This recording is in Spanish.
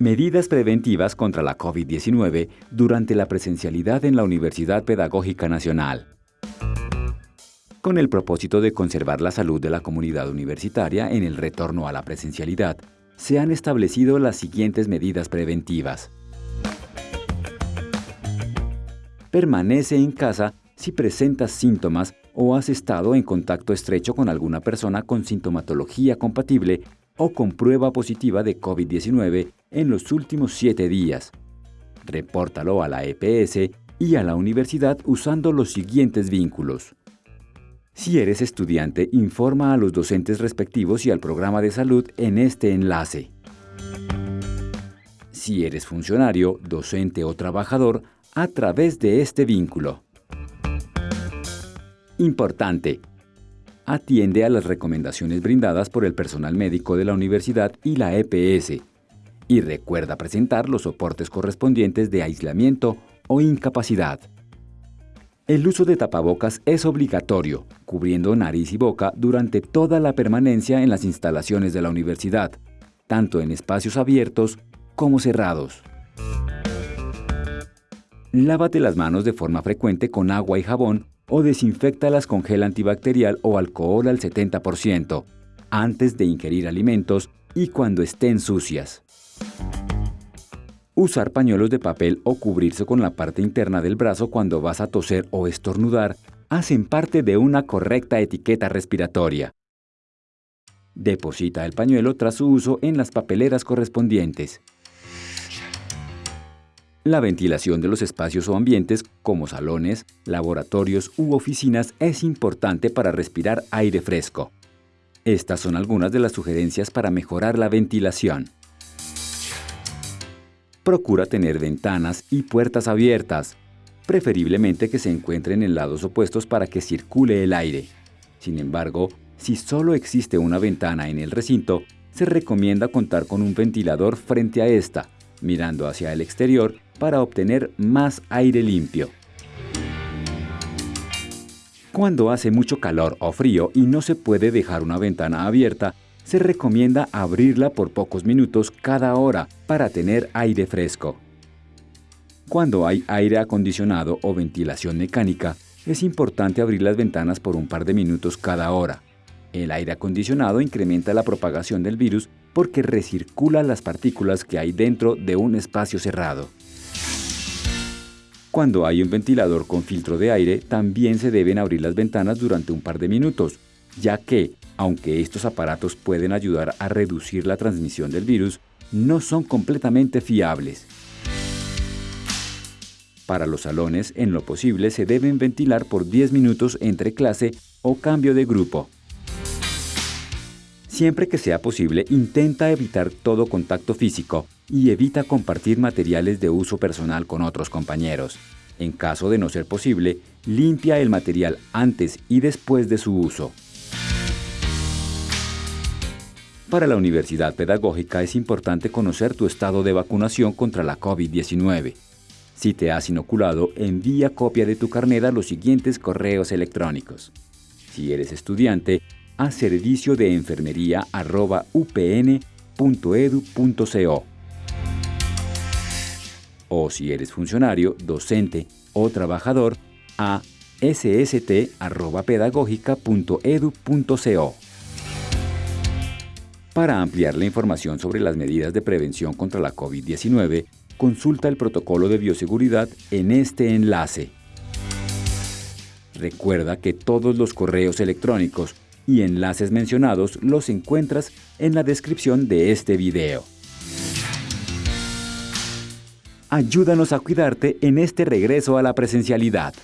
Medidas preventivas contra la COVID-19 durante la presencialidad en la Universidad Pedagógica Nacional. Con el propósito de conservar la salud de la comunidad universitaria en el retorno a la presencialidad, se han establecido las siguientes medidas preventivas. Permanece en casa si presentas síntomas o has estado en contacto estrecho con alguna persona con sintomatología compatible o con prueba positiva de COVID-19 en los últimos siete días. Repórtalo a la EPS y a la universidad usando los siguientes vínculos. Si eres estudiante, informa a los docentes respectivos y al programa de salud en este enlace. Si eres funcionario, docente o trabajador, a través de este vínculo. Importante. Atiende a las recomendaciones brindadas por el personal médico de la universidad y la EPS. Y recuerda presentar los soportes correspondientes de aislamiento o incapacidad. El uso de tapabocas es obligatorio, cubriendo nariz y boca durante toda la permanencia en las instalaciones de la universidad, tanto en espacios abiertos como cerrados. Lávate las manos de forma frecuente con agua y jabón o desinfectalas con gel antibacterial o alcohol al 70%, antes de ingerir alimentos y cuando estén sucias. Usar pañuelos de papel o cubrirse con la parte interna del brazo cuando vas a toser o estornudar hacen parte de una correcta etiqueta respiratoria. Deposita el pañuelo tras su uso en las papeleras correspondientes. La ventilación de los espacios o ambientes, como salones, laboratorios u oficinas, es importante para respirar aire fresco. Estas son algunas de las sugerencias para mejorar la ventilación. Procura tener ventanas y puertas abiertas, preferiblemente que se encuentren en lados opuestos para que circule el aire. Sin embargo, si solo existe una ventana en el recinto, se recomienda contar con un ventilador frente a esta, mirando hacia el exterior para obtener más aire limpio. Cuando hace mucho calor o frío y no se puede dejar una ventana abierta, se recomienda abrirla por pocos minutos cada hora para tener aire fresco. Cuando hay aire acondicionado o ventilación mecánica, es importante abrir las ventanas por un par de minutos cada hora. El aire acondicionado incrementa la propagación del virus porque recircula las partículas que hay dentro de un espacio cerrado. Cuando hay un ventilador con filtro de aire, también se deben abrir las ventanas durante un par de minutos, ya que, aunque estos aparatos pueden ayudar a reducir la transmisión del virus, no son completamente fiables. Para los salones, en lo posible, se deben ventilar por 10 minutos entre clase o cambio de grupo. Siempre que sea posible, intenta evitar todo contacto físico y evita compartir materiales de uso personal con otros compañeros. En caso de no ser posible, limpia el material antes y después de su uso. Para la Universidad Pedagógica es importante conocer tu estado de vacunación contra la COVID-19. Si te has inoculado, envía copia de tu carnet a los siguientes correos electrónicos. Si eres estudiante, a servicio de enfermería upn.edu.co. O si eres funcionario, docente o trabajador, a sst.pedagógica.edu.co. Para ampliar la información sobre las medidas de prevención contra la COVID-19, consulta el protocolo de bioseguridad en este enlace. Recuerda que todos los correos electrónicos y enlaces mencionados los encuentras en la descripción de este video. Ayúdanos a cuidarte en este regreso a la presencialidad.